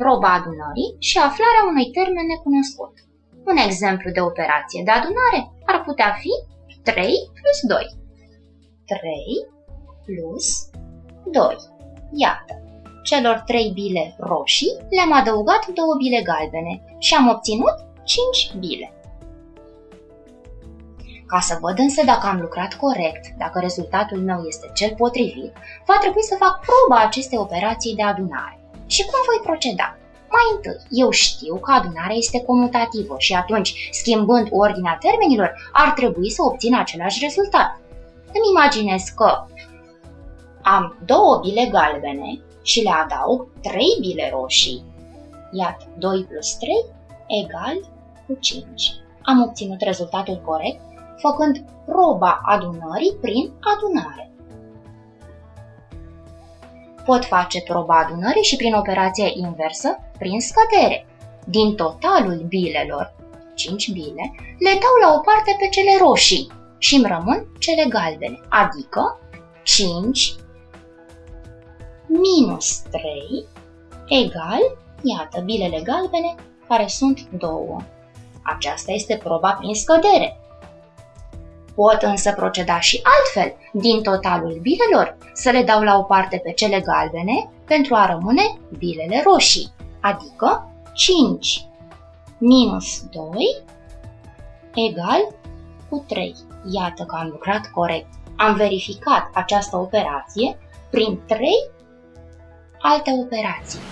proba adunării și aflarea unui termen necunoscut. Un exemplu de operație de adunare ar putea fi 3 plus 2. 3 plus 2. Iată, celor 3 bile roșii le-am adăugat 2 bile galbene și am obținut 5 bile. Ca să văd însă dacă am lucrat corect, dacă rezultatul meu este cel potrivit, va trebui să fac proba acestei operații de adunare. Și cum voi proceda? Mai întâi, eu știu că adunarea este comutativă și atunci, schimbând ordinea termenilor, ar trebui să obțin același rezultat. Îmi imaginez că am două bile galbene și le adaug trei bile roșii. Iată, 2 plus 3 egal cu 5. Am obținut rezultatul corect făcând proba adunării prin adunare. Pot face proba adunării și prin operația inversă, prin scădere. Din totalul bilelor, 5 bile, le dau la o parte pe cele roșii și îmi rămân cele galbene, adică 5 minus 3 egal, iată, bilele galbene, care sunt 2. Aceasta este proba prin scădere. Pot însă proceda și altfel, din totalul bilelor, să le dau la o parte pe cele galbene pentru a rămâne bilele roșii, adică 5 minus 2 egal cu 3. Iată că am lucrat corect. Am verificat această operație prin 3 alte operații.